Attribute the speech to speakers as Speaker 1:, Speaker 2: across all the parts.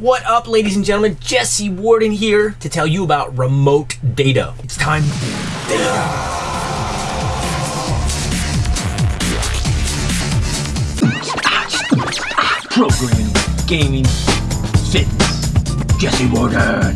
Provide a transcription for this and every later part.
Speaker 1: What up, ladies and gentlemen? Jesse Warden here to tell you about remote data. It's time data.
Speaker 2: Programming, gaming, fitness. Jesse Warden.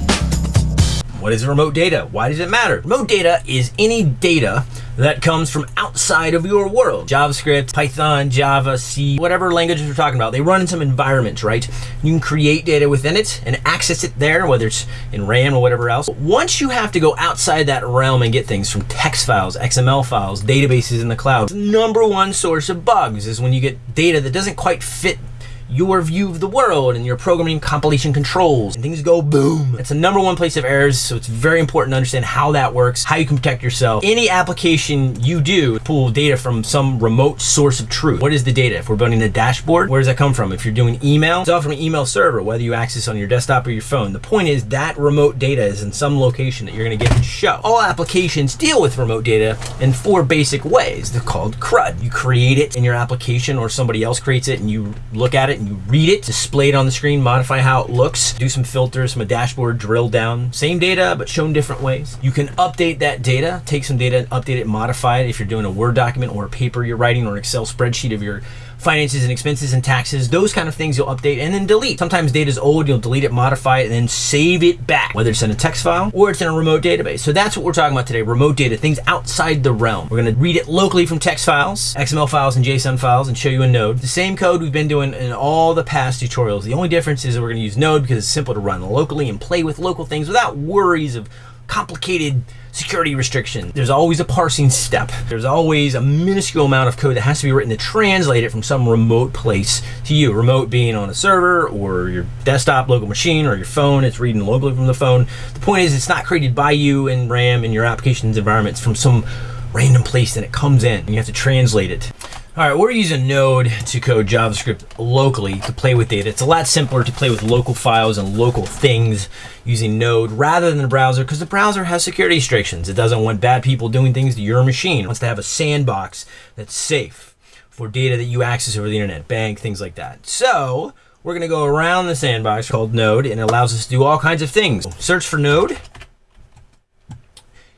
Speaker 1: What is remote data? Why does it matter? Remote data is any data that comes from outside of your world. JavaScript, Python, Java, C, whatever languages we're talking about, they run in some environments, right? You can create data within it and access it there, whether it's in RAM or whatever else. But Once you have to go outside that realm and get things from text files, XML files, databases in the cloud, number one source of bugs is when you get data that doesn't quite fit your view of the world and your programming compilation controls and things go boom. It's the number one place of errors, so it's very important to understand how that works, how you can protect yourself. Any application you do, pull data from some remote source of truth. What is the data? If we're building a dashboard, where does that come from? If you're doing email, it's all from an email server, whether you access on your desktop or your phone. The point is that remote data is in some location that you're gonna get to show. All applications deal with remote data in four basic ways. They're called CRUD. You create it in your application or somebody else creates it and you look at it and you read it, display it on the screen, modify how it looks, do some filters, some dashboard, drill down. Same data, but shown different ways. You can update that data, take some data, update it, modify it if you're doing a Word document or a paper you're writing or an Excel spreadsheet of your finances and expenses and taxes, those kind of things you'll update and then delete. Sometimes data is old, you'll delete it, modify it, and then save it back, whether it's in a text file or it's in a remote database. So that's what we're talking about today, remote data, things outside the realm. We're gonna read it locally from text files, XML files, and JSON files, and show you a node. The same code we've been doing in all the past tutorials. The only difference is that we're gonna use node because it's simple to run locally and play with local things without worries of complicated security restriction. There's always a parsing step. There's always a minuscule amount of code that has to be written to translate it from some remote place to you. Remote being on a server or your desktop local machine or your phone. It's reading locally from the phone. The point is it's not created by you in RAM in your application's environment. It's from some random place and it comes in and you have to translate it. All right, we're using Node to code JavaScript locally to play with data. It's a lot simpler to play with local files and local things using Node rather than the browser because the browser has security restrictions. It doesn't want bad people doing things to your machine. It wants to have a sandbox that's safe for data that you access over the internet, bank, things like that. So we're gonna go around the sandbox called Node and it allows us to do all kinds of things. Search for Node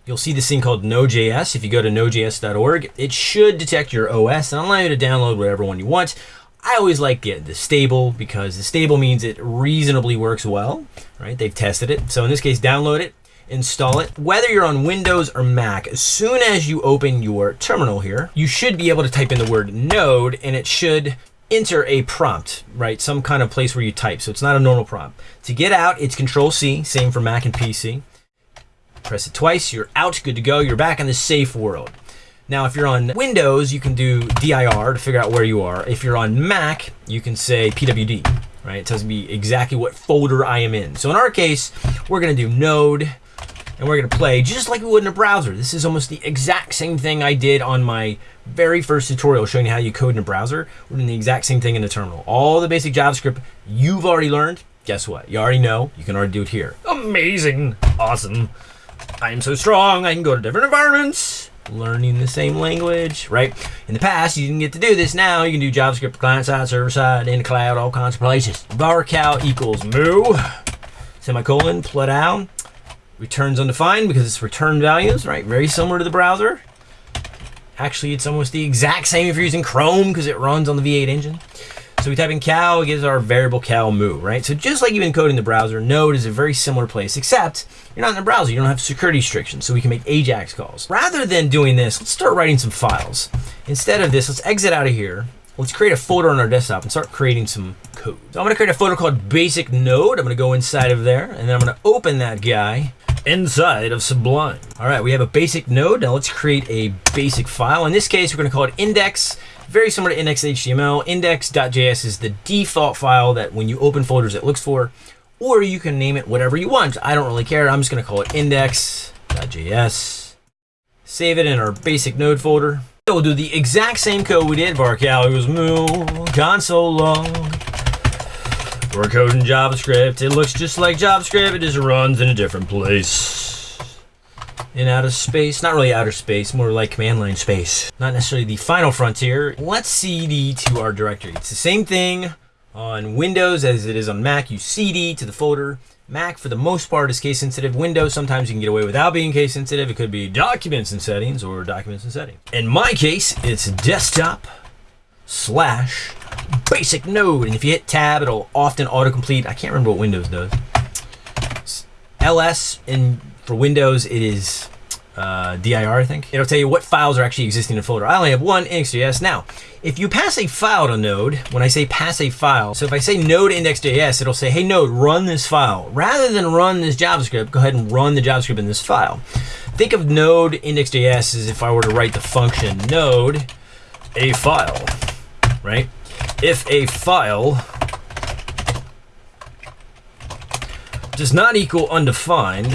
Speaker 1: You'll see this thing called Node.js. If you go to nodejs.org, it should detect your OS and allow you to download whatever one you want. I always like the, the stable because the stable means it reasonably works well, right? They've tested it. So in this case, download it, install it. Whether you're on Windows or Mac, as soon as you open your terminal here, you should be able to type in the word node and it should enter a prompt, right? Some kind of place where you type. So it's not a normal prompt. To get out, it's Control C, same for Mac and PC. Press it twice, you're out, good to go. You're back in the safe world. Now, if you're on Windows, you can do dir to figure out where you are. If you're on Mac, you can say pwd, right? It tells me exactly what folder I am in. So in our case, we're gonna do node, and we're gonna play just like we would in a browser. This is almost the exact same thing I did on my very first tutorial showing you how you code in a browser. We're doing the exact same thing in a terminal. All the basic JavaScript you've already learned, guess what? You already know, you can already do it here. Amazing, awesome. I am so strong, I can go to different environments, learning the same language, right? In the past, you didn't get to do this. Now you can do JavaScript client side, server side, in the cloud, all kinds of places. varchal equals moo, semicolon, plot down, returns undefined because it's return values, right? Very similar to the browser. Actually, it's almost the exact same if you're using Chrome because it runs on the V8 engine. So we type in cal, it gives our variable cal moo, right? So just like you encode in the browser, Node is a very similar place, except you're not in the browser. You don't have security restrictions, so we can make AJAX calls. Rather than doing this, let's start writing some files. Instead of this, let's exit out of here. Let's create a folder on our desktop and start creating some code. So I'm gonna create a folder called basic node. I'm gonna go inside of there, and then I'm gonna open that guy inside of Sublime. All right, we have a basic node. Now let's create a basic file. In this case, we're gonna call it index very similar to index.html. Index.js is the default file that when you open folders it looks for, or you can name it whatever you want. I don't really care. I'm just going to call it index.js. Save it in our basic node folder. So we'll do the exact same code we did. varchal equals moo console log. We're coding JavaScript. It looks just like JavaScript. It just runs in a different place in outer space. Not really outer space, more like command line space. Not necessarily the final frontier. Let's cd to our directory. It's the same thing On Windows, as it is on Mac, you cd to the folder. Mac, for the most part, is case sensitive. Windows, sometimes you can get away without being case sensitive. It could be documents and settings or documents and settings. In my case, it's desktop slash basic node. And if you hit tab, it'll often autocomplete. I can't remember what Windows does. ls in for Windows, it is uh, dir, I think. It'll tell you what files are actually existing in a folder. I only have one index.js. Now, if you pass a file to Node, when I say pass a file, so if I say node index.js, it'll say, hey Node, run this file. Rather than run this JavaScript, go ahead and run the JavaScript in this file. Think of node index.js as if I were to write the function node a file, right? If a file does not equal undefined,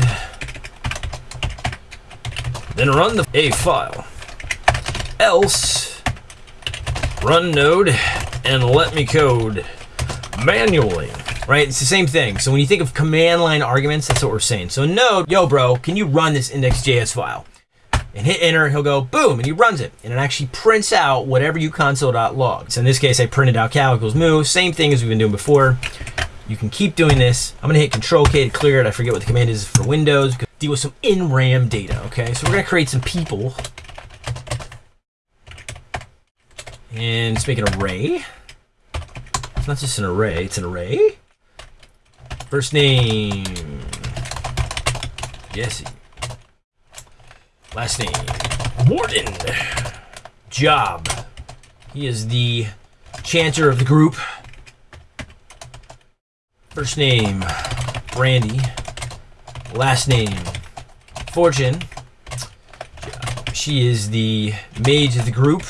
Speaker 1: then run the a file. Else, run node and let me code manually. Right? It's the same thing. So when you think of command line arguments, that's what we're saying. So node, yo bro, can you run this index.js file? And hit enter, he'll go boom, and he runs it. And it actually prints out whatever you console.log. So in this case, I printed out equals moo, same thing as we've been doing before. You can keep doing this. I'm gonna hit Control K to clear it. I forget what the command is for Windows. Deal with some in RAM data, okay? So we're gonna create some people. And let's make an array. It's not just an array, it's an array. First name, Jesse. Last name, Warden. Job. He is the chanter of the group. First name, Brandy. Last name, Fortune. She is the mage of the group.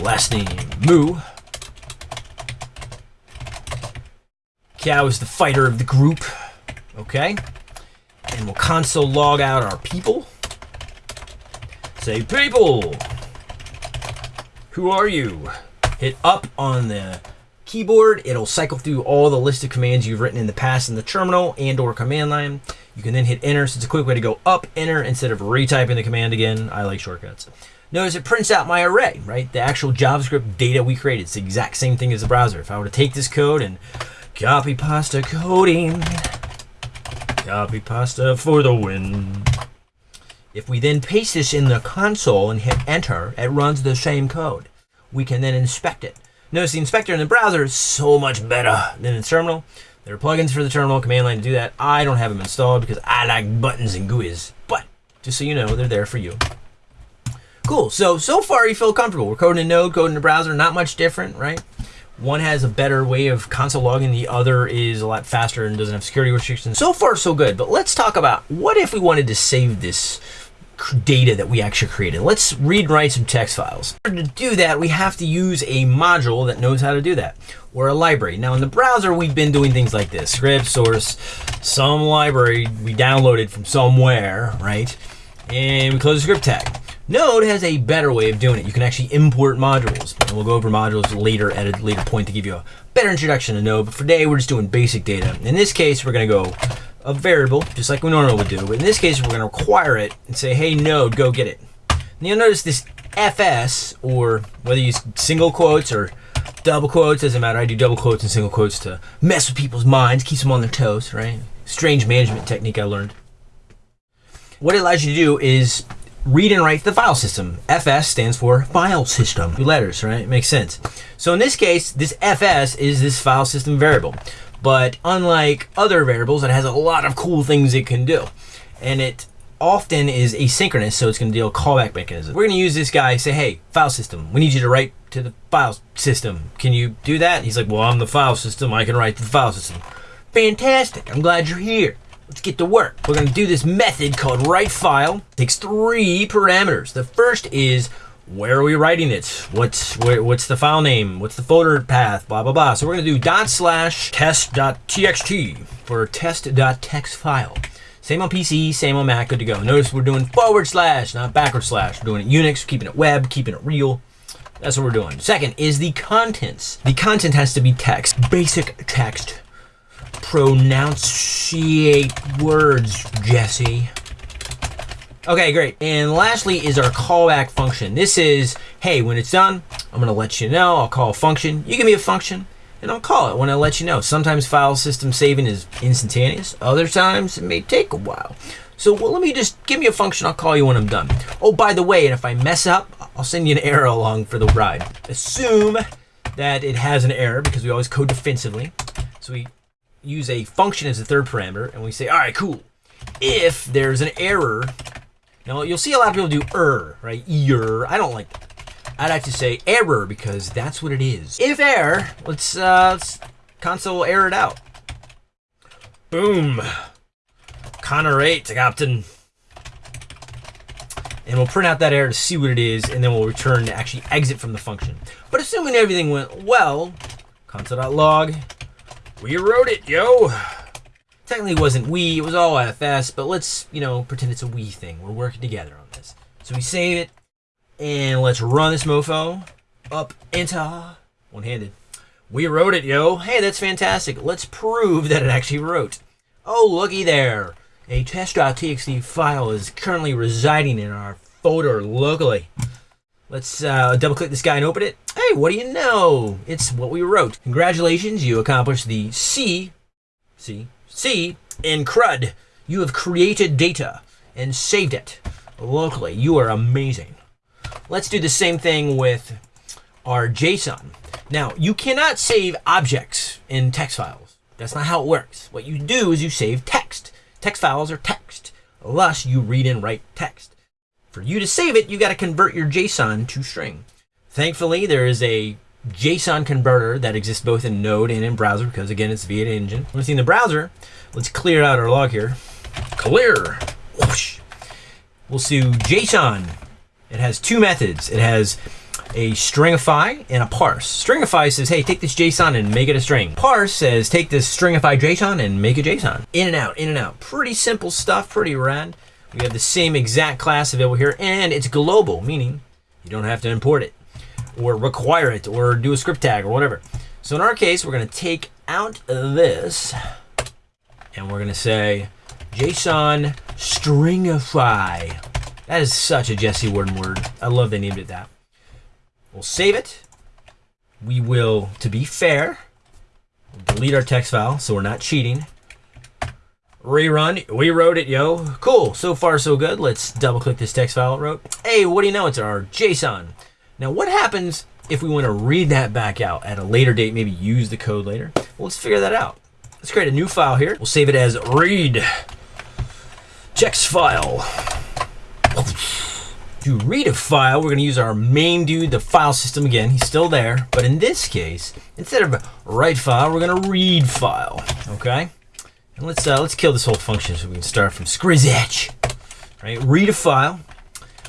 Speaker 1: Last name, Moo. Cow is the fighter of the group. Okay. And we'll console log out our people. Say, people! Who are you? Hit up on the keyboard. It'll cycle through all the list of commands you've written in the past in the terminal and or command line. You can then hit enter, so it's a quick way to go up, enter, instead of retyping the command again. I like shortcuts. Notice it prints out my array, right? The actual JavaScript data we created. It's the exact same thing as the browser. If I were to take this code and copy pasta coding, copy pasta for the win. If we then paste this in the console and hit enter, it runs the same code. We can then inspect it. Notice the inspector in the browser is so much better than the terminal. There are plugins for the terminal command line to do that. I don't have them installed because I like buttons and GUIs. But just so you know, they're there for you. Cool. So, so far you feel comfortable. We're coding in Node, coding in the browser, not much different, right? One has a better way of console logging. The other is a lot faster and doesn't have security restrictions. So far, so good. But let's talk about what if we wanted to save this data that we actually created. Let's read and write some text files. In order to do that, we have to use a module that knows how to do that, or a library. Now in the browser, we've been doing things like this. Script, source, some library we downloaded from somewhere, right? And we close the script tag. Node has a better way of doing it. You can actually import modules. And we'll go over modules later at a later point to give you a better introduction to Node. But for today, we're just doing basic data. In this case, we're going to go a variable, just like we normally would do. But in this case, we're going to require it and say, hey, node, go get it. And you'll notice this fs, or whether you use single quotes or double quotes, doesn't matter. I do double quotes and single quotes to mess with people's minds, keeps them on their toes, right? Strange management technique I learned. What it allows you to do is read and write the file system. FS stands for file system. Two letters, right? Makes sense. So in this case, this FS is this file system variable. But unlike other variables, it has a lot of cool things it can do. And it often is asynchronous, so it's going to deal callback mechanism. We're going to use this guy, say, hey, file system, we need you to write to the file system. Can you do that? He's like, well, I'm the file system. I can write to the file system. Fantastic. I'm glad you're here. Let's get to work. We're to do this method called write file. It takes three parameters. The first is where are we writing it? What's where, what's the file name? What's the folder path? Blah blah blah. So we're gonna do dot slash test.txt for test.txt file. Same on PC, same on Mac, good to go. Notice we're doing forward slash, not backward slash. We're doing it Unix, keeping it web, keeping it real. That's what we're doing. Second is the contents. The content has to be text, basic text. Pronunciate words, Jesse. Okay, great. And lastly is our callback function. This is, hey, when it's done, I'm gonna let you know. I'll call a function. You give me a function, and I'll call it when I let you know. Sometimes file system saving is instantaneous. Other times it may take a while. So well, let me just give me a function. I'll call you when I'm done. Oh, by the way, and if I mess up, I'll send you an error along for the ride. Assume that it has an error because we always code defensively. So we use a function as a third parameter, and we say, all right, cool. If there's an error now you'll see a lot of people do er, right? Er. I don't like that. I'd like to say error because that's what it is. If error, let's uh let's console error it out. Boom. Connor 8, Captain. And we'll print out that error to see what it is, and then we'll return to actually exit from the function. But assuming everything went well, console.log, we wrote it, yo. Technically, wasn't we, it was all IFS, but let's, you know, pretend it's a we thing. We're working together on this. So we save it, and let's run this mofo. Up, enter, one-handed. We wrote it, yo. Hey, that's fantastic. Let's prove that it actually wrote. Oh, looky there. A test.txt file is currently residing in our folder locally. Let's uh, double click this guy and open it. Hey, what do you know? It's what we wrote. Congratulations, you accomplished the C, C, C in CRUD. You have created data and saved it locally. You are amazing. Let's do the same thing with our JSON. Now, you cannot save objects in text files. That's not how it works. What you do is you save text. Text files are text. Thus, you read and write text. For you to save it, you got to convert your JSON to string. Thankfully, there is a JSON converter that exists both in Node and in browser because again it's V8 engine. When it's in the browser, let's clear out our log here. Clear. Whoosh. We'll see JSON. It has two methods. It has a stringify and a parse. Stringify says, hey, take this JSON and make it a string. Parse says, take this stringify JSON and make a JSON. In and out, in and out. Pretty simple stuff, pretty rad. We have the same exact class available here, and it's global, meaning you don't have to import it or require it or do a script tag or whatever. So in our case, we're going to take out this and we're going to say JSON stringify. That is such a Jesse Warden word. I love they named it that. We'll save it. We will, to be fair, delete our text file so we're not cheating. Rerun. We wrote it, yo. Cool. So far, so good. Let's double click this text file it wrote. Hey, what do you know? It's our JSON. Now, what happens if we want to read that back out at a later date, maybe use the code later? Well, let's figure that out. Let's create a new file here. We'll save it as read text file. To read a file, we're going to use our main dude, the file system again. He's still there, but in this case, instead of write file, we're going to read file. Okay, and let's uh, let's kill this whole function so we can start from scratch. Right, read a file.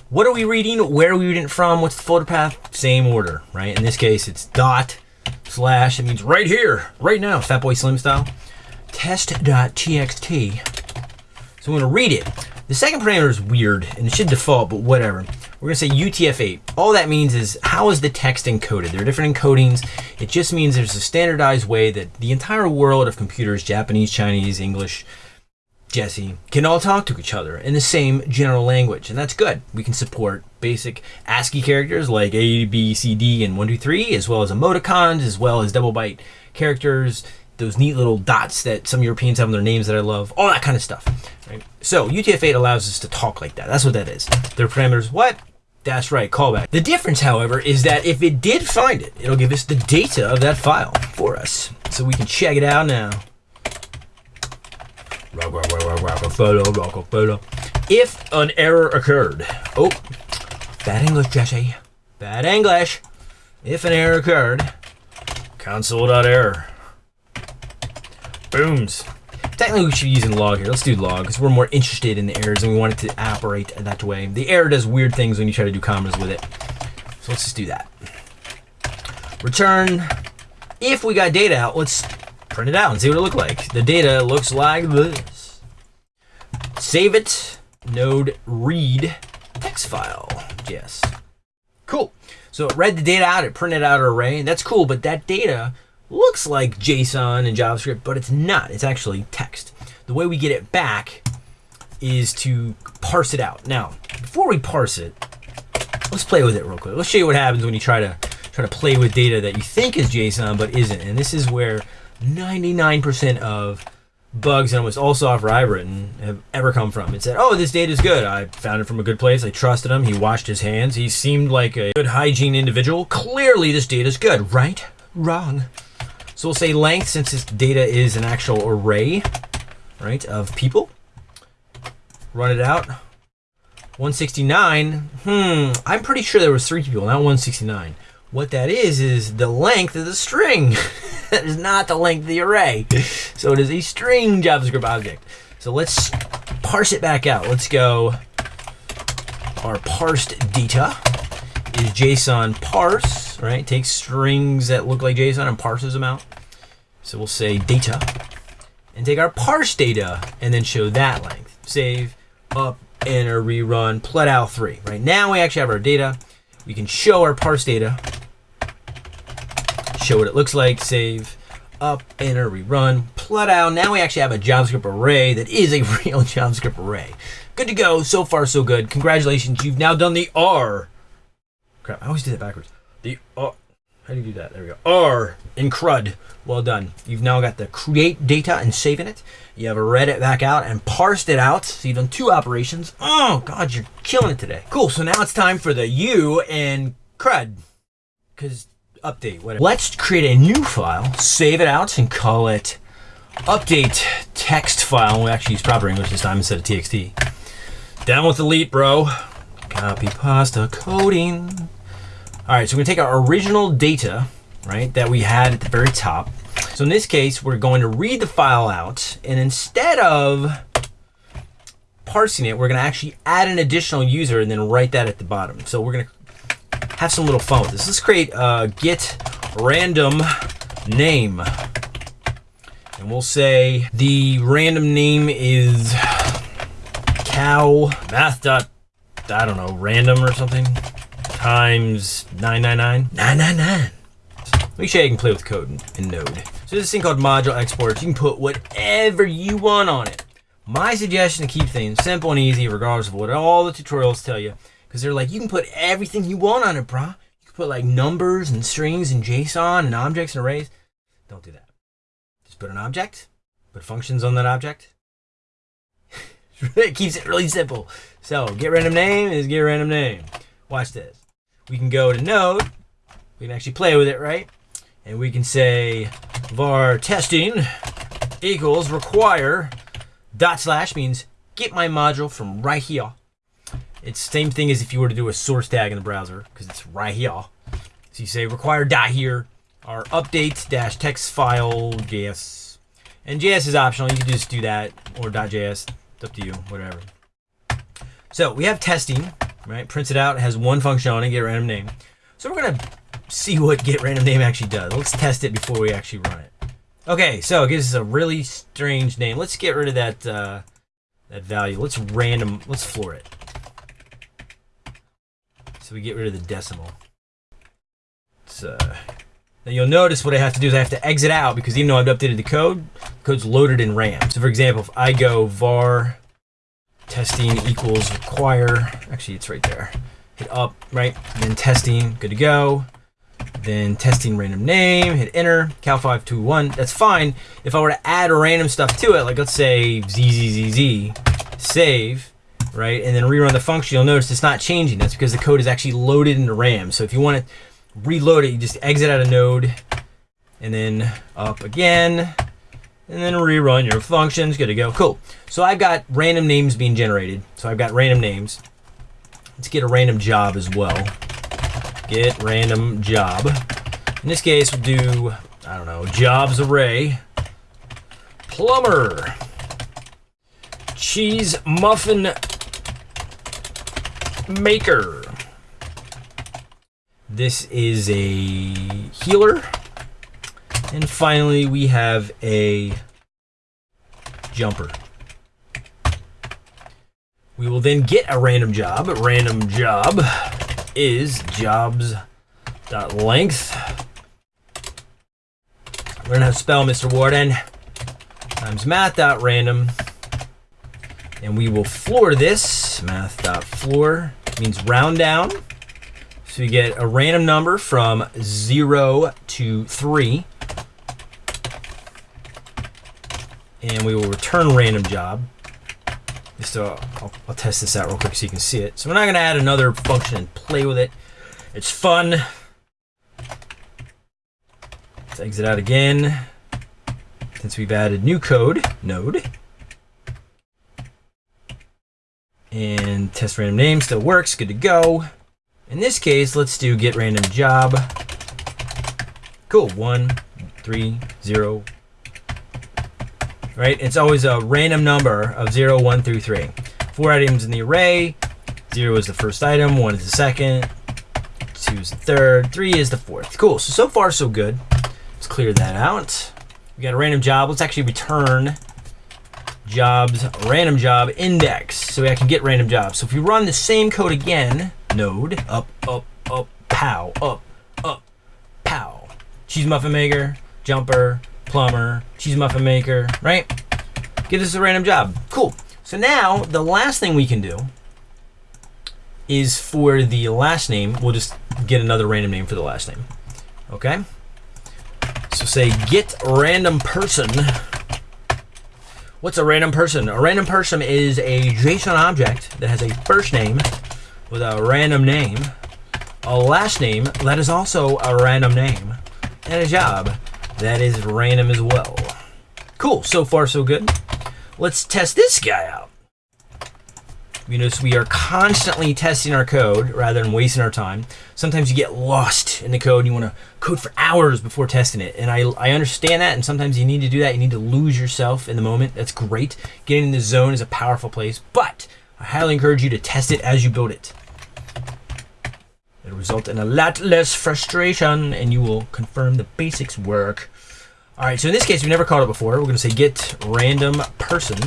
Speaker 1: What are we reading? Where are we reading it from? What's the folder path? Same order, right? In this case, it's dot slash. It means right here, right now, Fatboy Slim style. Test.txt. So I'm going to read it. The second parameter is weird, and it should default, but whatever. We're to say UTF-8. All that means is how is the text encoded? There are different encodings. It just means there's a standardized way that the entire world of computers, Japanese, Chinese, English, Jesse, can all talk to each other in the same general language, and that's good. We can support basic ASCII characters like A, B, C, D, and 1, 2, 3, as well as emoticons, as well as double byte characters, those neat little dots that some Europeans have in their names that I love, all that kind of stuff. Right? So UTF-8 allows us to talk like that. That's what that is. Their parameters, what? That's right, callback. The difference, however, is that if it did find it, it'll give us the data of that file for us. So we can check it out now. If an error occurred. Oh, bad English, Jesse. Bad English. If an error occurred, console.error. Booms. Technically, we should be using log here. Let's do log because we're more interested in the errors and we want it to operate that way. The error does weird things when you try to do commas with it. So let's just do that. Return. If we got data out, let's print it out and see what it looks like. The data looks like this. Save it. Node read text file. Yes. Cool. So it read the data out, it printed out an array, that's cool, but that data looks like JSON and JavaScript, but it's not. It's actually text. The way we get it back is to parse it out. Now, before we parse it, let's play with it real quick. Let's show you what happens when you try to try to play with data that you think is JSON but isn't. And this is where 99% of bugs in almost all software I've written have ever come from. It said, "Oh, this data is good. I found it from a good place. I trusted him. He washed his hands. He seemed like a good hygiene individual. Clearly, this data is good. Right? Wrong." So we'll say length since this data is an actual array, right, of people. Run it out. 169. Hmm. I'm pretty sure there was three people, not 169. What that is is the length of the string. that is not the length of the array. So it is a string JavaScript object. So let's parse it back out. Let's go. Our parsed data is JSON parse, right? Takes strings that look like JSON and parses them out. So we'll say data and take our parse data and then show that length. Save, up, enter, rerun, plut 3. Right now we actually have our data. We can show our parse data show what it looks like, save, up, enter, rerun, plut out. Now we actually have a JavaScript array that is a real JavaScript array. Good to go. So far, so good. Congratulations. You've now done the R. Crap, I always do that backwards. The R. How do you do that? There we go. R in CRUD. Well done. You've now got the create data and saving it. You have read it back out and parsed it out. So you've done two operations. Oh, God, you're killing it today. Cool. So now it's time for the U and CRUD. Because update, whatever. Let's create a new file, save it out, and call it update text file. We actually use proper English this time instead of txt. Down with delete, bro. Copy pasta coding. All right, so we're gonna take our original data, right, that we had at the very top. So in this case, we're going to read the file out, and instead of parsing it, we're gonna actually add an additional user and then write that at the bottom. So we're gonna have some little fun with this. Let's create a get random name. And we'll say the random name is cow math dot, I don't know, random or something times 999. 999. Let me show you can play with code in, Node. So there's this thing called module exports. You can put whatever you want on it. My suggestion to keep things simple and easy, regardless of what all the tutorials tell you, because they're like, you can put everything you want on it, brah. You can put like numbers and strings and JSON and objects and arrays. Don't do that. Just put an object, put functions on that object. it keeps it really simple. So get random name is get random name. Watch this. We can go to node. We can actually play with it, right? And we can say var testing equals require dot slash means get my module from right here it's the same thing as if you were to do a source tag in the browser because it's right here. So you say require dot here or update dash text file JS. And JS is optional. You can just do that or dot .js. It's up to you, whatever. So we have testing, right? Prints it out, has one function on it, get random name. So we're gonna see what get random name actually does. Let's test it before we actually run it. Okay, so it gives us a really strange name. Let's get rid of that uh, that value. Let's random. Let's floor it. So we get rid of the decimal. So now you'll notice what I have to do is I have to exit out because even though I've updated the code, the code's loaded in RAM. So for example, if I go var testing equals require, actually it's right there. Hit up, right? Then testing, good to go. Then testing random name, hit enter, cal521, that's fine. If I were to add random stuff to it, like let's say zzz, save, right? And then rerun the function, you'll notice it's not changing. That's because the code is actually loaded into RAM. So if you want to reload it, you just exit out of node and then up again and then rerun your functions. Good to go. Cool. So I've got random names being generated. So I've got random names. Let's get a random job as well. Get random job. In this case, we'll do, I don't know, jobs array. Plumber. Cheese muffin maker. This is a healer. And finally, we have a jumper. We will then get a random job. Random job is jobs.length. Learn how to spell, Mr. Warden. Times math.random. And we will floor this. Math.floor means round down. So we get a random number from 0 to 3. And we will return random job. Just so I'll, I'll test this out real quick so you can see it. So we're not going to add another function and play with it. It's fun. Let's exit out again. Since we've added new code, node. And test random name still works, good to go. In this case, let's do get random job. Cool, one, three, zero. Right, it's always a random number of zero, one through three. Four items in the array. Zero is the first item, one is the second, two is the third, three is the fourth. Cool, so, so far so good. Let's clear that out. We got a random job. Let's actually return jobs random job index so I can get random jobs. So if we run the same code again, node up, up, up, pow, up, up, pow. Cheese muffin maker, jumper, plumber, cheese muffin maker, right? Give us a random job. Cool. So now the last thing we can do is for the last name, we'll just get another random name for the last name. Okay? So say get random person. What's a random person? A random person is a JSON object that has a first name with a random name, a last name that is also a random name, and a job that is random as well. Cool, so far so good. Let's test this guy out. You notice we are constantly testing our code rather than wasting our time. Sometimes you get lost in the code and you want to code for hours before testing it. And I, I understand that, and sometimes you need to do that. You need to lose yourself in the moment. That's great. Getting in the zone is a powerful place, but I highly encourage you to test it as you build it. It'll result in a lot less frustration, and you will confirm the basics work. All right, so in this case, we've never called it before. We're going to say get random person.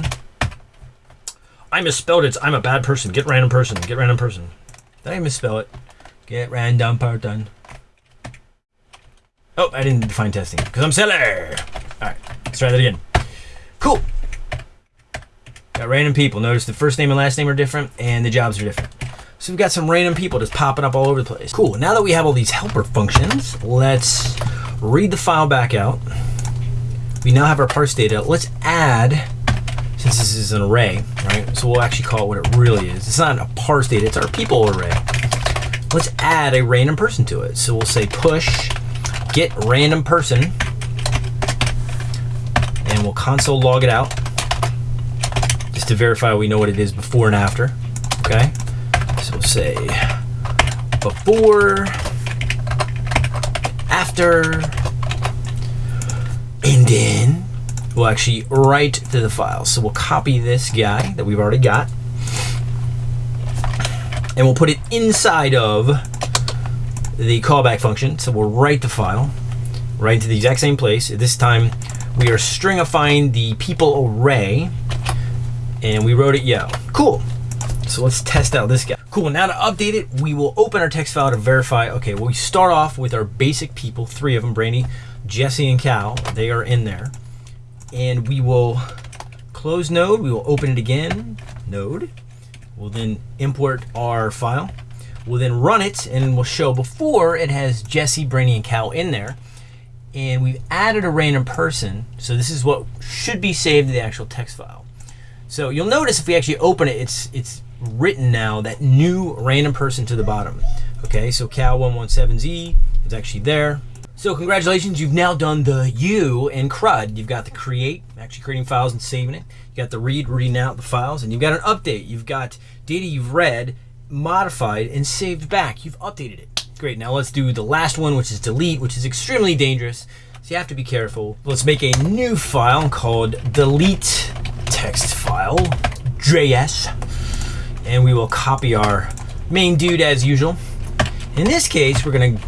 Speaker 1: I misspelled it. I'm a bad person. Get random person. Get random person. Did I misspell it? Get random person. Oh, I didn't define testing because I'm silly. All right, let's try that again. Cool. Got random people. Notice the first name and last name are different and the jobs are different. So we've got some random people just popping up all over the place. Cool. Now that we have all these helper functions, let's read the file back out. We now have our parse data. Let's add since this is an array, right? So we'll actually call it what it really is. It's not a parse data, it's our people array. Let's add a random person to it. So we'll say push get random person and we'll console log it out just to verify we know what it is before and after. Okay. Say before, after, and then we'll actually write to the file. So we'll copy this guy that we've already got and we'll put it inside of the callback function. So we'll write the file right to the exact same place. This time we are stringifying the people array and we wrote it yo. Cool. So let's test out this guy. Cool, now to update it, we will open our text file to verify, okay, well we start off with our basic people, three of them, Brainy, Jesse, and Cal. They are in there and we will close node. We will open it again, node. We'll then import our file. We'll then run it and we'll show before it has Jesse, Brainy, and Cal in there. And we've added a random person. So this is what should be saved to the actual text file. So you'll notice if we actually open it, it's it's written now that new random person to the bottom. Okay, so Cal117Z is actually there. So congratulations, you've now done the U in CRUD. You've got the create, actually creating files and saving it. You got the read, reading out the files, and you've got an update. You've got data you've read, modified, and saved back. You've updated it. Great, now let's do the last one, which is delete, which is extremely dangerous. So you have to be careful. Let's make a new file called delete text file, JS, and we will copy our main dude as usual. In this case, we're gonna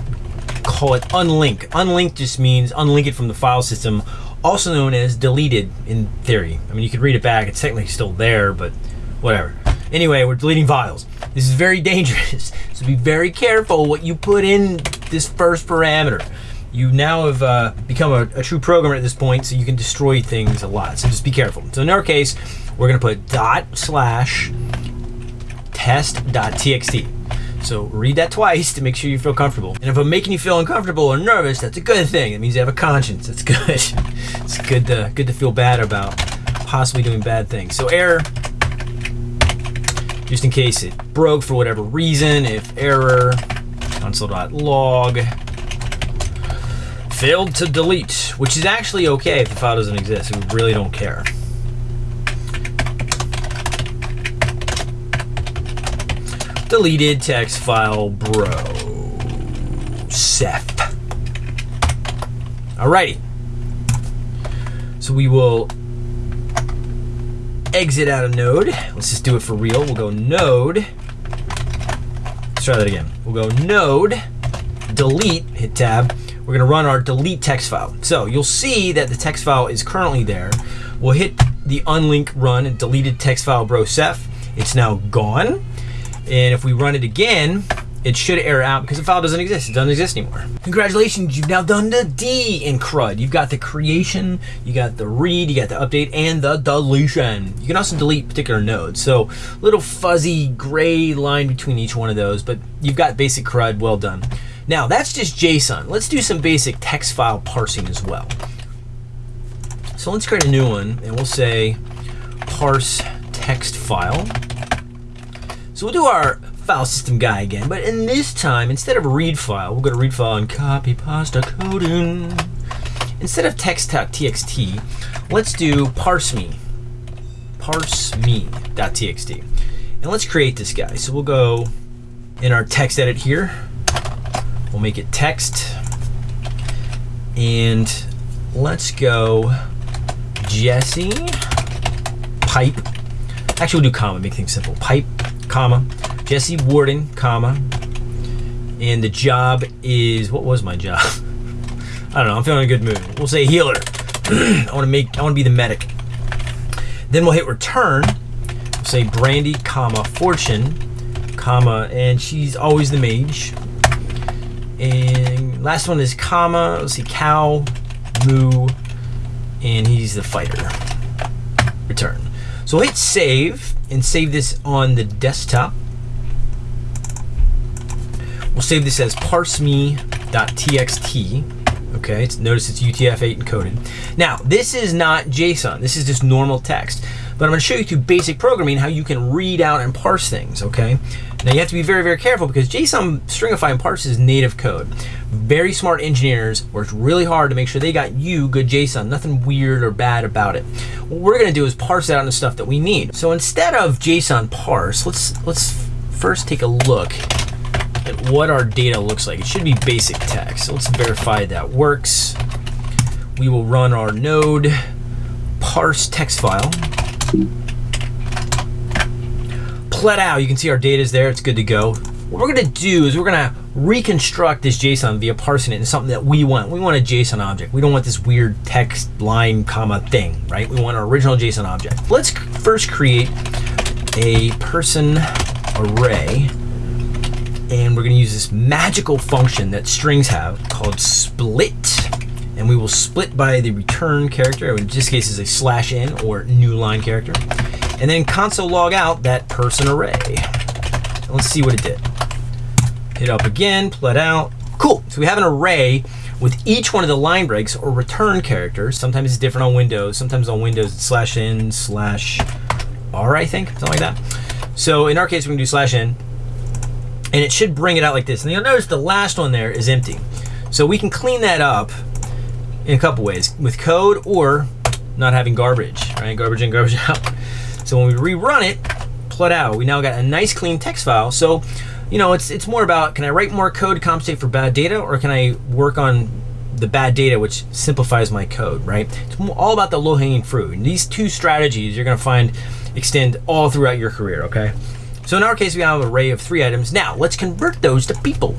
Speaker 1: call it unlink. Unlink just means unlink it from the file system, also known as deleted in theory. I mean, you could read it back, it's technically still there, but whatever. Anyway, we're deleting files. This is very dangerous, so be very careful what you put in this first parameter. you now have uh, become a, a, true programmer at this point, so you can destroy things a lot. So just be careful. So in our case, we're gonna put dot slash test.txt. So read that twice to make sure you feel comfortable. And if I'm making you feel uncomfortable or nervous, that's a good thing. It means you have a conscience. That's good. it's good to good to feel bad about possibly doing bad things. So error, just in case it broke for whatever reason, if error console.log failed to delete, which is actually okay if the file doesn't exist. We really don't care. Deleted text file bro. Seth. Alrighty. So we will exit out of node. Let's just do it for real. We'll go node. Let's try that again. We'll go node, delete, hit tab. We're gonna run our delete text file. So you'll see that the text file is currently there. We'll hit the unlink run and deleted text file bro Seth. It's now gone. And if we run it again, it should error out because the file doesn't exist. It doesn't exist anymore. Congratulations, you've now done the D in CRUD. You've got the creation, you got the read, you got the update, and the deletion. You can also delete particular nodes. So little fuzzy gray line between each one of those, but you've got basic CRUD, well done. Now that's just JSON. Let's do some basic text file parsing as well. So let's create a new one and we'll say parse text file. So we'll do our file system guy again, but in this time, instead of read file, we'll go to read file and copy pasta coding. Instead of text.txt, let's do parse me, parse me.txt. And let's create this guy. So we'll go in our text edit here. We'll make it text. And let's go Jesse pipe. Actually, we'll do comma, make things simple. Pipe comma, Jesse Warden, comma, and the job is, what was my job? I don't know, I'm feeling a good mood. We'll say healer. I wanna make, I wanna be the medic. Then we'll hit return, we'll say Brandy, comma, fortune, comma, and she's always the mage. And last one is comma, let's see, cow, moo, and he's the fighter. Return. So hit save and save this on the desktop. We'll save this as parseme.txt. Okay, it's, notice it's UTF-8 encoded. Now, this is not JSON. This is just normal text. But I'm to show you through basic programming how you can read out and parse things, okay? Now, you have to be very, very careful because JSON stringify and parse is native code. Very smart engineers worked really hard to make sure they got you good JSON, nothing weird or bad about it. What we're going to do is parse out the stuff that we need. So instead of JSON parse, let's let's first take a look at what our data looks like. It should be basic text. So let's verify that works. We will run our node parse text file Plet out, you can see our data is there, it's good to go. What we're gonna do is we're gonna reconstruct this JSON via parsing it into something that we want. We want a JSON object. We don't want this weird text line comma thing, right? We want our original JSON object. Let's first create a person array and we're gonna use this magical function that strings have called split and we will split by the return character, in this case is a slash n or new line character, and then console log out that person array. Let's see what it did. Hit up again, plet out. Cool, so we have an array with each one of the line breaks or return characters. Sometimes it's different on Windows. Sometimes on Windows it's slash n slash r, I think, something like that. So in our case, we're gonna do slash n, and it should bring it out like this. And you'll notice the last one there is empty. So we can clean that up in a couple ways with code or not having garbage, right? Garbage in, garbage out. So when we rerun it, out, we now got a nice clean text file. So, you know, it's it's more about can I write more code to compensate for bad data or can I work on the bad data which simplifies my code, right? It's all about the low hanging fruit. And these two strategies you're gonna find extend all throughout your career, okay? So in our case, we have an array of three items. Now let's convert those to people.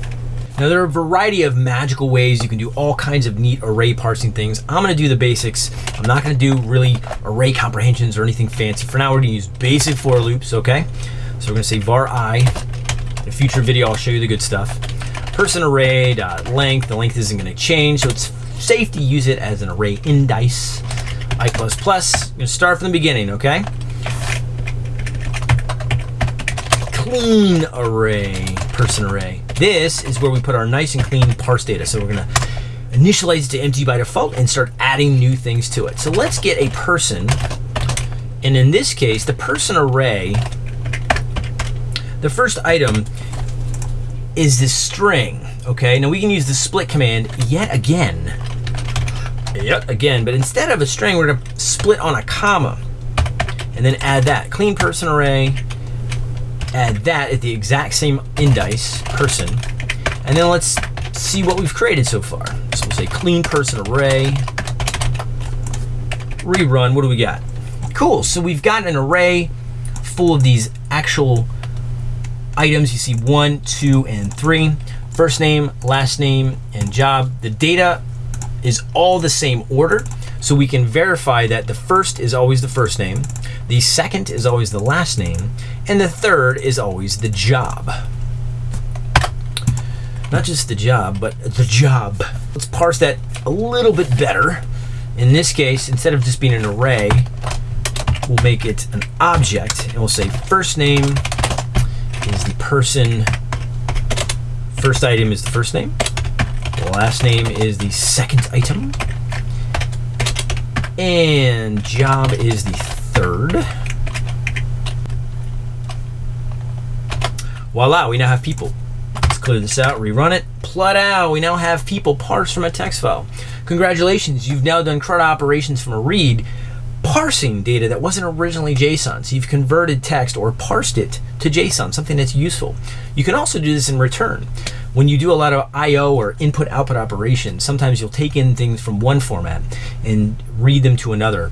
Speaker 1: Now there are a variety of magical ways you can do all kinds of neat array parsing things. I'm gonna do the basics. I'm not gonna do really array comprehensions or anything fancy. For now, we're gonna use basic for loops, okay? So we're gonna say var i. In a future video, I'll show you the good stuff. person array dot length. The length isn't going to change, so it's safe to use it as an array indice. I plus plus. Gonna start from the beginning, okay? Clean array, person array. This is where we put our nice and clean parse data. So we're gonna initialize it to empty by default and start adding new things to it. So let's get a person, and in this case, the person array, the first item is this string, okay? Now we can use the split command yet again. Yet again, but instead of a string, we're gonna split on a comma and then add that. Clean person array, add that at the exact same indice, person, and then let's see what we've created so far. So we'll say clean person array, rerun, what do we got? Cool, so we've got an array full of these actual items. You see one, two, and three. First name, last name, and job. The data is all the same order, so we can verify that the first is always the first name, the second is always the last name, and the third is always the job. Not just the job, but the job. Let's parse that a little bit better. In this case, instead of just being an array, we'll make it an object, and we'll say first name is the person, first item is the first name, last name is the second item, and job is the third. Voila, we now have people. Let's clear this out, rerun it. Plodow, we now have people parsed from a text file. Congratulations, you've now done CRUD operations from a read, parsing data that wasn't originally JSON. So you've converted text or parsed it to JSON, something that's useful. You can also do this in return. When you do a lot of I.O. or input-output operations, sometimes you'll take in things from one format and read them to another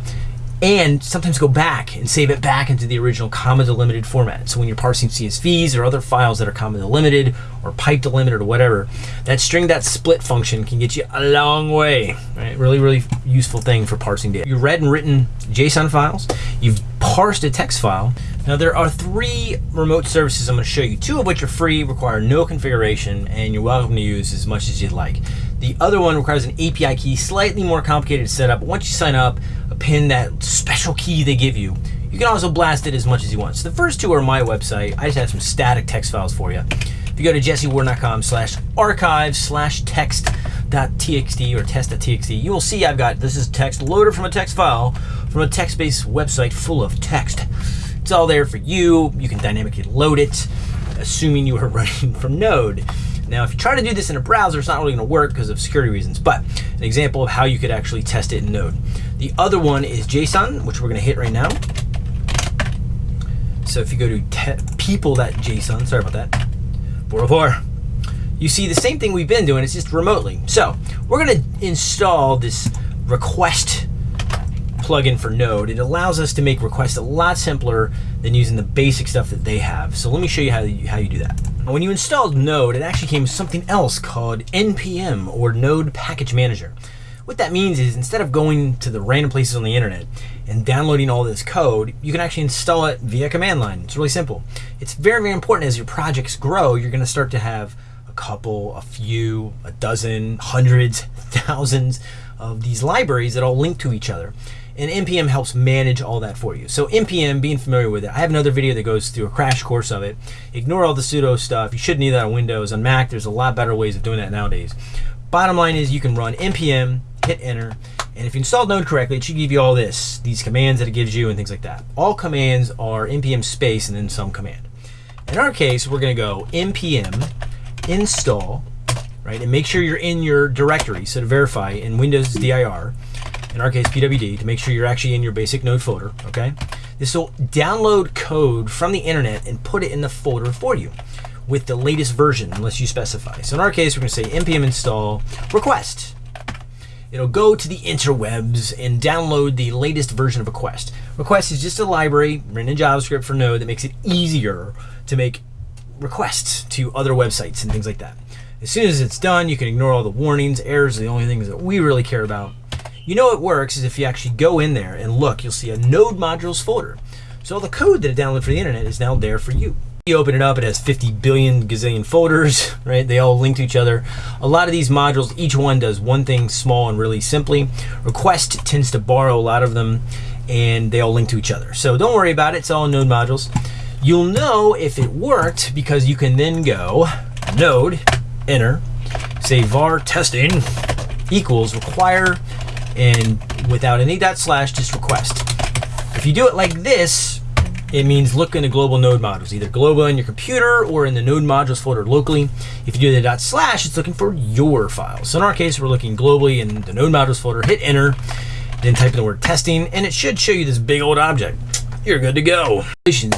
Speaker 1: and sometimes go back and save it back into the original comma delimited format. So when you're parsing CSVs or other files that are comma delimited or pipe delimited or whatever, that string that split function can get you a long way. Right? Really, really useful thing for parsing data. You've read and written JSON files. You've parsed a text file. Now there are three remote services I'm going to show you, two of which are free, require no configuration, and you're welcome to use as much as you'd like. The other one requires an API key, slightly more complicated to set up. Once you sign up, pin that special key they give you. You can also blast it as much as you want. So the first two are my website. I just have some static text files for you. If you go to jessewarden.com slash archive slash text.txt or test.txt, you will see I've got this is text loaded from a text file from a text-based website full of text. It's all there for you. You can dynamically load it, assuming you are running from Node. Now, if you try to do this in a browser, it's not really going to work because of security reasons, but an example of how you could actually test it in Node. The other one is JSON, which we're going to hit right now. So if you go to people.json, sorry about that, 404, you see the same thing we've been doing, it's just remotely. So we're going to install this request plugin for Node. It allows us to make requests a lot simpler than using the basic stuff that they have. So let me show you how you, how you do that. When you installed Node, it actually came with something else called NPM or Node Package Manager. What that means is instead of going to the random places on the internet and downloading all this code, you can actually install it via command line. It's really simple. It's very, very important as your projects grow, you're going to start to have a couple, a few, a dozen, hundreds, thousands of these libraries that all link to each other and npm helps manage all that for you. So npm being familiar with it i have another video that goes through a crash course of it. Ignore all the sudo stuff. You shouldn't need that on windows on mac. There's a lot better ways of doing that nowadays. Bottom line is you can run npm hit enter and if you installed node correctly it should give you all this these commands that it gives you and things like that. All commands are npm space and then some command. In our case we're going to go npm install right? And make sure you're in your directory so to verify in windows dir in our case pwd, to make sure you're actually in your basic node folder, okay? This will download code from the internet and put it in the folder for you with the latest version, unless you specify. So in our case, we're gonna say npm install request. It'll go to the interwebs and download the latest version of request. Request is just a library written in JavaScript for Node that makes it easier to make requests to other websites and things like that. As soon as it's done, you can ignore all the warnings. Errors are the only things that we really care about. You know it works is if you actually go in there and look, you'll see a node modules folder. So all the code that it downloaded for the internet is now there for you. You open it up, it has 50 billion gazillion folders, right? They all link to each other. A lot of these modules, each one does one thing small and really simply. Request tends to borrow a lot of them and they all link to each other. So don't worry about it, it's all node modules. You'll know if it worked because you can then go node, enter, say var testing equals require and without any dot slash just request. If you do it like this, it means look in the global node modules, either global on your computer or in the node modules folder locally. If you do the dot slash, it's looking for your files. So in our case, we're looking globally in the node modules folder, hit enter, then type in the word testing, and it should show you this big old object. You're good to go.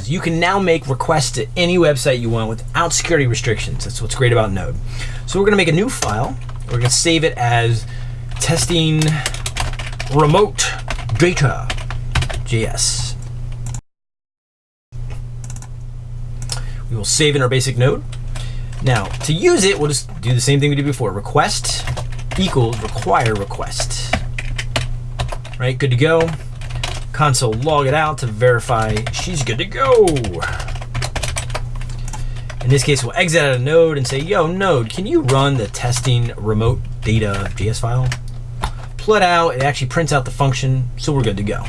Speaker 1: You can now make requests to any website you want without security restrictions. That's what's great about Node. So we're gonna make a new file. We're gonna save it as testing remote data JS. We will save in our basic node. Now, to use it, we'll just do the same thing we did before. Request equals require request. Right, good to go. Console log it out to verify she's good to go. In this case, we'll exit out of Node and say, yo, Node, can you run the testing remote data JS file? Pull it out, it actually prints out the function, so we're good to go.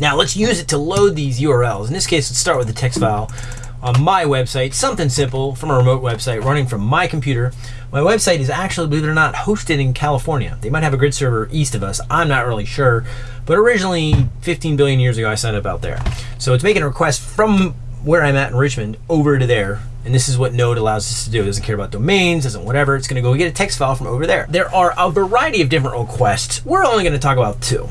Speaker 1: Now let's use it to load these URLs. In this case, let's start with the text file on my website, something simple from a remote website running from my computer. My website is actually, believe it or not, hosted in California. They might have a grid server east of us. I'm not really sure. But originally, 15 billion years ago, I signed up out there. So it's making a request from where I'm at in Richmond over to there. And this is what Node allows us to do. It doesn't care about domains, doesn't whatever. It's going to go get a text file from over there. There are a variety of different requests. We're only going to talk about two.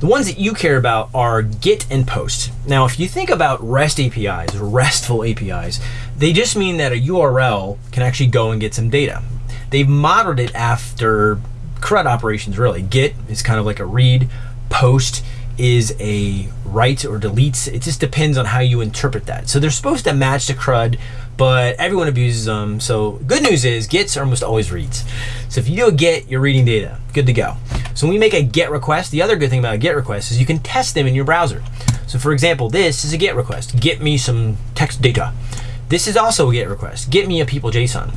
Speaker 1: The ones that you care about are GET and POST. Now, if you think about REST APIs, RESTful APIs, they just mean that a URL can actually go and get some data. They've modeled it after CRUD operations, really. GET is kind of like a read, POST is a write or deletes. It just depends on how you interpret that. So they're supposed to match the CRUD, but everyone abuses them. So good news is gets almost always reads. So if you do a get, you're reading data. Good to go. So when we make a get request, the other good thing about a get request is you can test them in your browser. So for example, this is a get request. Get me some text data. This is also a get request. Get me a people JSON.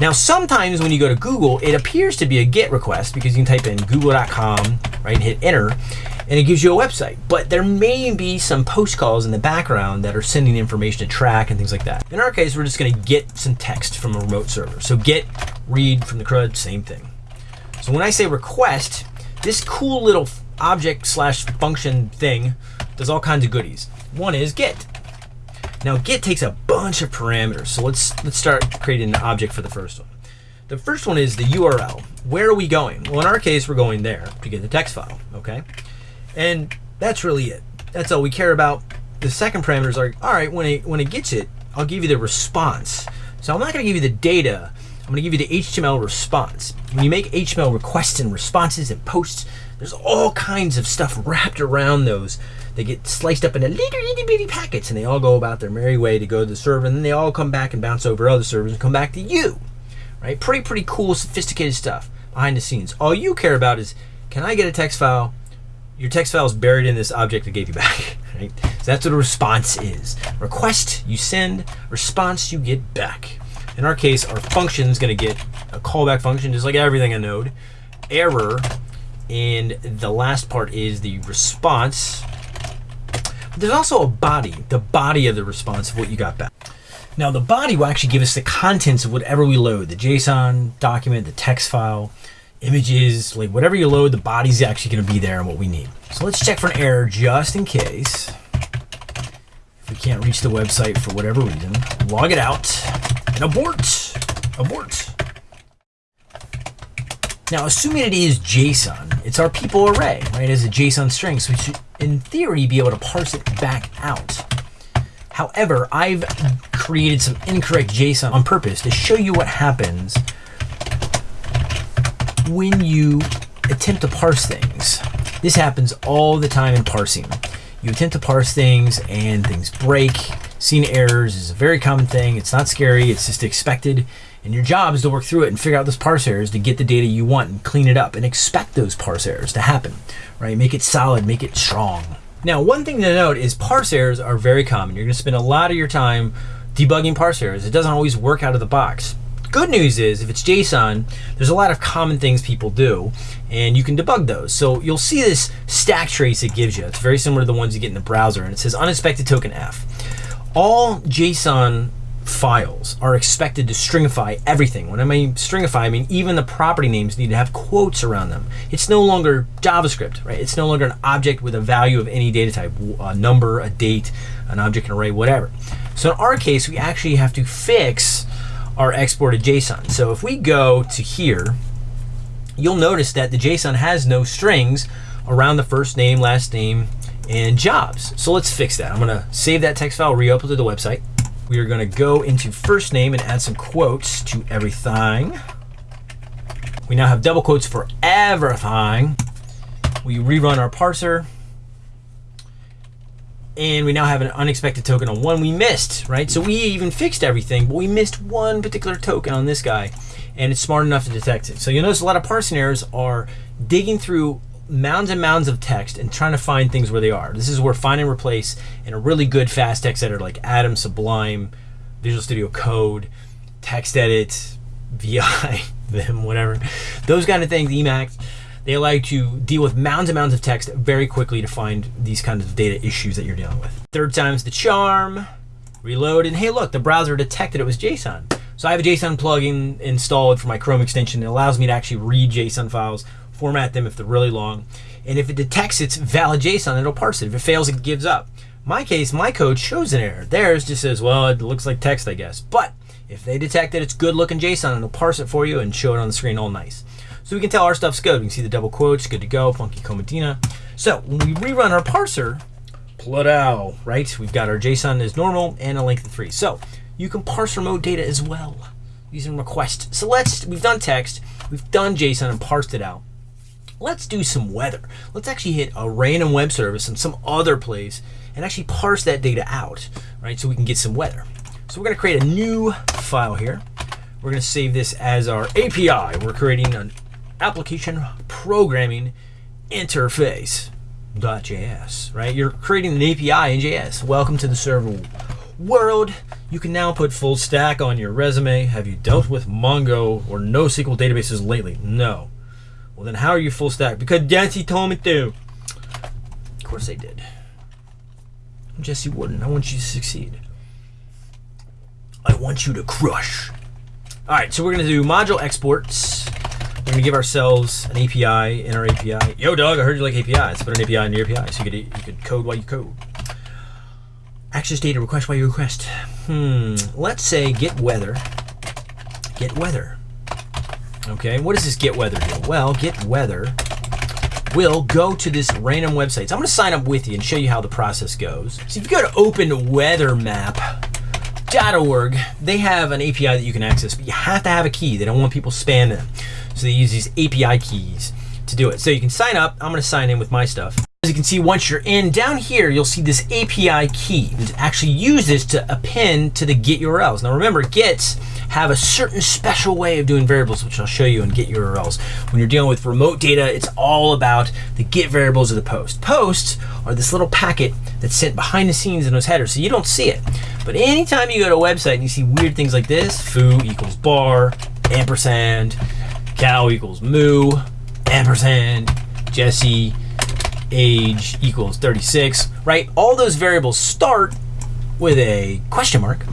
Speaker 1: Now, sometimes when you go to Google, it appears to be a GET request because you can type in google.com, right, and hit enter, and it gives you a website. But there may be some post calls in the background that are sending information to track and things like that. In our case, we're just gonna get some text from a remote server. So get, read from the CRUD, same thing. So when I say request, this cool little object slash function thing does all kinds of goodies. One is get. Now get takes a bunch of parameters. So let's let's start creating an object for the first one. The first one is the URL. Where are we going? Well, in our case, we're going there to get the text file, okay? And that's really it. That's all we care about. The second parameter is like, all right, when it when it gets it, I'll give you the response. So I'm not gonna give you the data, I'm gonna give you the HTML response. When you make HTML requests and responses and posts, there's all kinds of stuff wrapped around those they get sliced up into little itty bitty packets and they all go about their merry way to go to the server and then they all come back and bounce over other servers and come back to you. Right? Pretty, pretty cool, sophisticated stuff behind the scenes. All you care about is can I get a text file? Your text file is buried in this object I gave you back. Right? So that's what a response is. Request you send, response you get back. In our case, our function is going to get a callback function, just like everything in Node. Error, and the last part is the response there's also a body, the body of the response of what you got back. Now the body will actually give us the contents of whatever we load, the JSON document, the text file, images, like whatever you load, the body's actually gonna be there and what we need. So let's check for an error just in case. If we can't reach the website for whatever reason, log it out and abort, abort. Now, assuming it is JSON, it's our people array, right, as a JSON string, so we should, in theory, be able to parse it back out. However, I've created some incorrect JSON on purpose to show you what happens when you attempt to parse things. This happens all the time in parsing. You attempt to parse things and things break. Seeing errors is a very common thing. It's not scary, it's just expected. And your job is to work through it and figure out those parse errors to get the data you want and clean it up and expect those parse errors to happen, right? Make it solid, make it strong. Now, one thing to note is parse errors are very common. You're going to spend a lot of your time debugging parse errors. It doesn't always work out of the box. Good news is if it's JSON, there's a lot of common things people do and you can debug those. So you'll see this stack trace it gives you. It's very similar to the ones you get in the browser and it says unexpected token F. All JSON files are expected to stringify everything. When I mean stringify, I mean even the property names need to have quotes around them. It's no longer JavaScript, right? It's no longer an object with a value of any data type, a number, a date, an object, an array, whatever. So in our case, we actually have to fix our exported JSON. So if we go to here, you'll notice that the JSON has no strings around the first name, last name, and jobs. So let's fix that. I'm gonna save that text file, re-upload to the website. We are gonna go into first name and add some quotes to everything. We now have double quotes for everything. We rerun our parser. And we now have an unexpected token on one we missed, right? So we even fixed everything, but we missed one particular token on this guy and it's smart enough to detect it. So you'll notice a lot of parsing errors are digging through mounds and mounds of text and trying to find things where they are. This is where find and replace in a really good fast text editor like Atom, Sublime, Visual Studio Code, TextEdit, VI, Vim, whatever. Those kind of things, Emacs, they allow you to deal with mounds and mounds of text very quickly to find these kinds of data issues that you're dealing with. Third time's the charm, reload, and hey look, the browser detected it was JSON. So I have a JSON plugin installed for my Chrome extension. It allows me to actually read JSON files format them if they're really long. And if it detects it's valid JSON, it'll parse it. If it fails, it gives up. My case, my code shows an error. Theirs just says, well, it looks like text, I guess. But if they detect that it's good looking JSON, it'll parse it for you and show it on the screen all nice. So we can tell our stuff's good. We can see the double quotes, good to go, funky Cold Medina. So when we rerun our parser, Pluto, right? We've got our JSON as normal and a length of three. So you can parse remote data as well using request. So let's, we've done text, we've done JSON and parsed it out let's do some weather. Let's actually hit a random web service in some other place and actually parse that data out, right? So we can get some weather. So we're gonna create a new file here. We're gonna save this as our API. We're creating an application programming interface .js, right? You're creating an API in JS. Welcome to the server world. You can now put full stack on your resume. Have you dealt with Mongo or NoSQL databases lately? No. Well, then how are you full stack? Because Jesse told me to. Of course I did. Jesse Warden. I want you to succeed. I want you to crush. All right, so we're gonna do module exports. We're gonna give ourselves an API in our API. Yo, dog, I heard you like APIs. Put an API in your API so you could you could code while you code. Access data request while you request. Hmm. Let's say get weather. Get weather. Okay, what does this get weather do? Well, get weather will go to this random website. So I'm to sign up with you and show you how the process goes. So if you go to openweathermap.org, they have an API that you can access, but you have to have a key. They don't want people spamming them. So they use these API keys to do it. So you can sign up. I'm going to sign in with my stuff. As you can see, once you're in, down here, you'll see this API key. Actually use this to append to the get URLs. Now remember, gets have a certain special way of doing variables, which I'll show you in get URLs. When you're dealing with remote data, it's all about the get variables of the post. Posts are this little packet that's sent behind the scenes in those headers, so you don't see it. But anytime you go to a website and you see weird things like this, foo equals bar, ampersand, cow equals moo, ampersand, Jesse, age equals 36, right? All those variables start with a question mark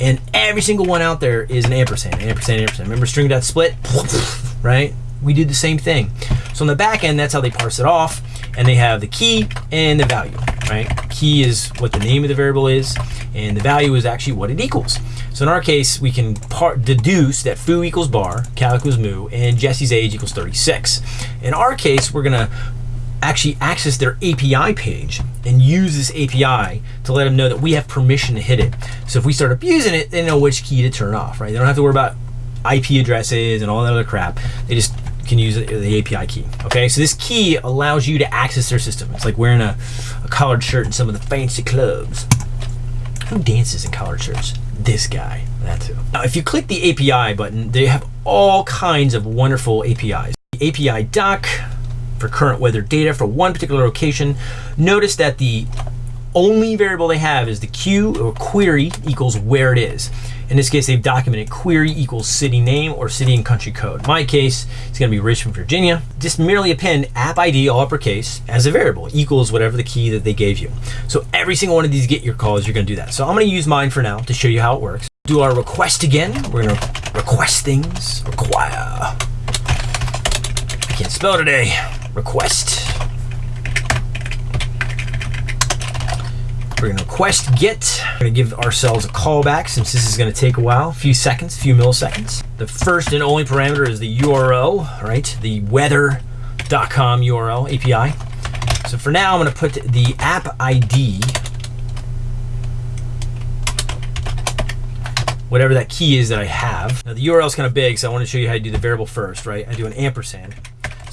Speaker 1: and every single one out there is an ampersand, ampersand, ampersand. Remember string dot split, right? We do the same thing. So on the back end, that's how they parse it off. And they have the key and the value, right? Key is what the name of the variable is, and the value is actually what it equals. So in our case, we can deduce that foo equals bar, cal equals moo, and Jesse's age equals 36. In our case, we're gonna actually access their API page and use this API to let them know that we have permission to hit it. So if we start abusing it, they know which key to turn off, right? They don't have to worry about IP addresses and all that other crap. They just can use the API key. Okay, so this key allows you to access their system. It's like wearing a, a collared shirt in some of the fancy clubs. Who dances in collared shirts? This guy, that too. Now, if you click the API button, they have all kinds of wonderful APIs. The API doc, for current weather data for one particular location. Notice that the only variable they have is the Q or query equals where it is. In this case, they've documented query equals city name or city and country code. In my case, it's going to be Richmond, Virginia. Just merely append app ID, all uppercase, as a variable, equals whatever the key that they gave you. So every single one of these get your calls, you're going to do that. So I'm going to use mine for now to show you how it works. Do our request again. We're to request things. Require. I can't spell today. Request. We're gonna request get. We're gonna give ourselves a callback since this is gonna take a while, a few seconds, a few milliseconds. The first and only parameter is the URL, right? The weather.com URL API. So for now, I'm gonna put the app ID, whatever that key is that I have. Now the URL is kind of big, so I wanna show you how to do the variable first, right? I do an ampersand.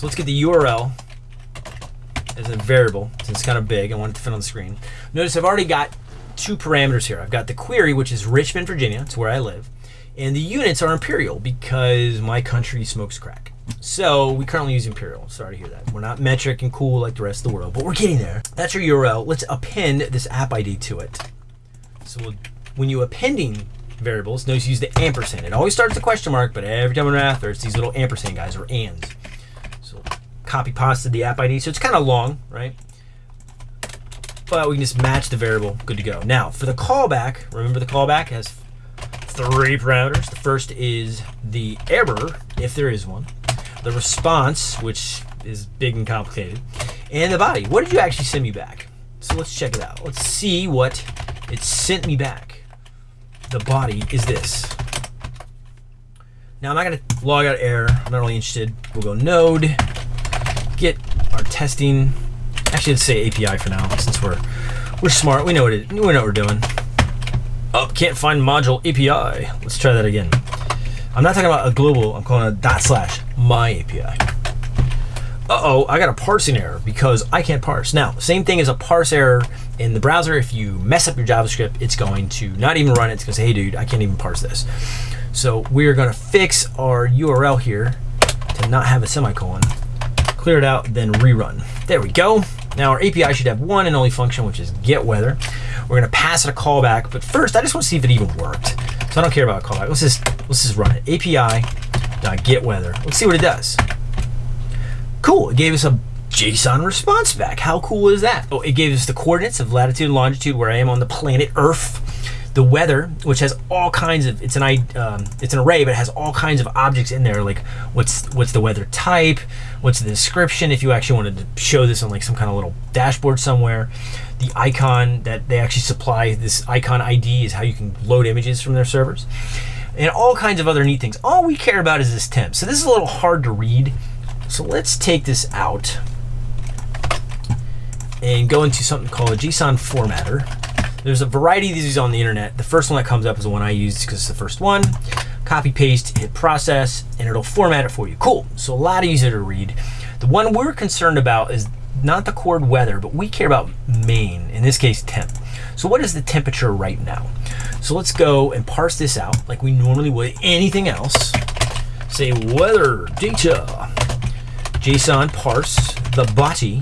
Speaker 1: So let's get the URL as a variable, since it's kind of big, I want it to fit on the screen. Notice I've already got two parameters here. I've got the query, which is Richmond, Virginia, it's where I live, and the units are imperial because my country smokes crack. So we currently use imperial. Sorry to hear that. We're not metric and cool like the rest of the world, but we're getting there. That's your URL. Let's append this app ID to it. So we'll, when you appending variables, notice use the ampersand. It always starts with a question mark, but every time in math, there's these little ampersand guys or ands. Copy pasted the app ID. So it's kind of long, right? But we can just match the variable, good to go. Now for the callback, remember the callback has three parameters. The first is the error, if there is one, the response, which is big and complicated, and the body. What did you actually send me back? So let's check it out. Let's see what it sent me back. The body is this. Now I'm not gonna log out error. I'm not really interested. We'll go node, get our testing. Actually, let's say API for now, since we're we're smart. We know what it, we know what we're doing. Oh, can't find module API. Let's try that again. I'm not talking about a global. I'm calling it dot slash my API. Uh-oh, I got a parsing error because I can't parse. Now, same thing as a parse error in the browser. If you mess up your JavaScript, it's going to not even run it. It's going to say, hey, dude, I can't even parse this. So we're going to fix our URL here to not have a semicolon. Clear it out, then rerun. There we go. Now our API should have one and only function, which is get weather. We're going to pass it a callback, but first I just want to see if it even worked. So I don't care about a callback. Let's just let's just run it. API get weather. Let's see what it does. Cool. It gave us a JSON response back. How cool is that? Oh, it gave us the coordinates of latitude and longitude where I am on the planet Earth. The weather, which has all kinds of it's an um, it's an array, but it has all kinds of objects in there. Like what's what's the weather type? What's the description? If you actually wanted to show this on like some kind of little dashboard somewhere, the icon that they actually supply this icon ID is how you can load images from their servers, and all kinds of other neat things. All we care about is this temp. So this is a little hard to read. So let's take this out and go into something called a JSON formatter. There's a variety of these on the internet. The first one that comes up is the one I use because it's the first one. Copy, paste, hit process, and it'll format it for you. Cool. So a lot easier to read. The one we're concerned about is not the chord weather, but we care about main, in this case temp. So what is the temperature right now? So let's go and parse this out like we normally would anything else. Say weather data JSON parse the body.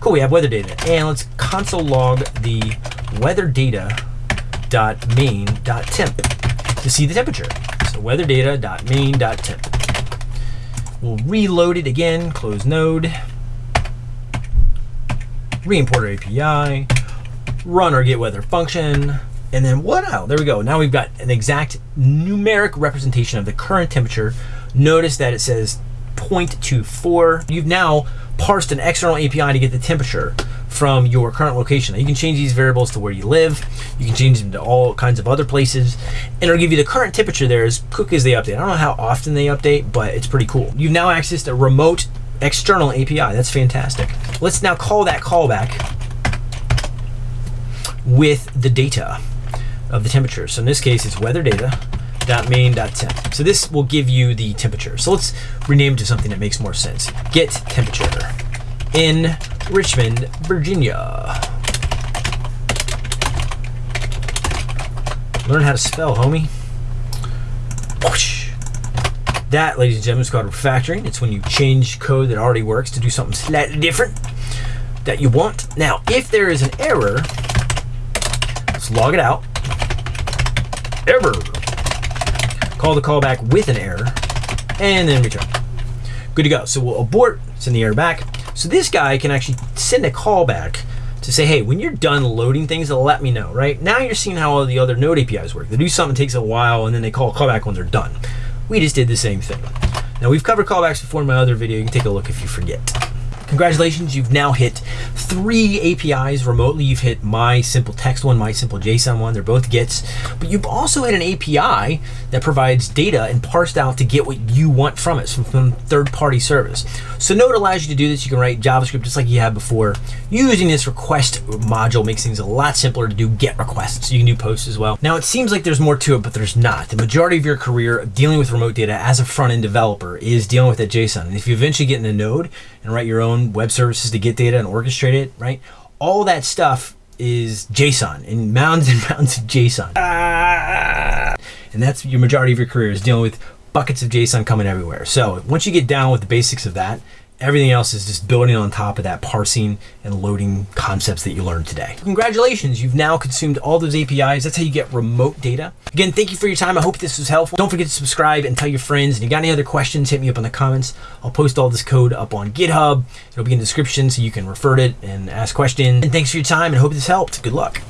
Speaker 1: Cool, we have weather data. And let's console log the weather data dot main dot temp to see the temperature. So weather data dot main dot temp. We'll reload it again, close node, re-import our API, run our get weather function, and then what out? There we go. Now we've got an exact numeric representation of the current temperature. Notice that it says 0.24. You've now parsed an external API to get the temperature from your current location. Now you can change these variables to where you live. You can change them to all kinds of other places. And it'll give you the current temperature there as quick as they update. I don't know how often they update, but it's pretty cool. You've now accessed a remote external API. That's fantastic. Let's now call that callback with the data of the temperature. So in this case, it's weather data main.temp. So this will give you the temperature. So let's rename it to something that makes more sense. Get temperature in Richmond, Virginia. Learn how to spell, homie. Whoosh. That, ladies and gentlemen, is called refactoring. It's when you change code that already works to do something slightly different that you want. Now, if there is an error, let's log it out. Error. Call the callback with an error, and then return. Good to go. So we'll abort, send the error back. So this guy can actually send a callback to say, hey, when you're done loading things, let me know, right? Now you're seeing how all the other Node APIs work. They do something, takes a while, and then they call callback when they're done. We just did the same thing. Now we've covered callbacks before in my other video. You can take a look if you forget. Congratulations, you've now hit three APIs remotely. You've hit my simple text one, my simple JSON one. They're both GETs. But you've also hit an API that provides data and parsed out to get what you want from it, from, from third-party service. So Node allows you to do this. You can write JavaScript just like you had before. Using this request module makes things a lot simpler to do GET requests. You can do posts as well. Now it seems like there's more to it, but there's not. The majority of your career dealing with remote data as a front-end developer is dealing with that JSON. And if you eventually get into Node and write your own web services to get data and orchestrate it, right? All that stuff is JSON and mounds and mounds of JSON. Ah! And that's your majority of your career is dealing with buckets of JSON coming everywhere. So once you get down with the basics of that, everything else is just building on top of that parsing and loading concepts that you learned today. Congratulations, you've now consumed all those APIs. That's how you get remote data. Again, thank you for your time. I hope this was helpful. Don't forget to subscribe and tell your friends. And you got any other questions, hit me up in the comments. I'll post all this code up on GitHub. It'll be in the description so you can refer to it and ask questions. And thanks for your time and hope this helped. Good luck.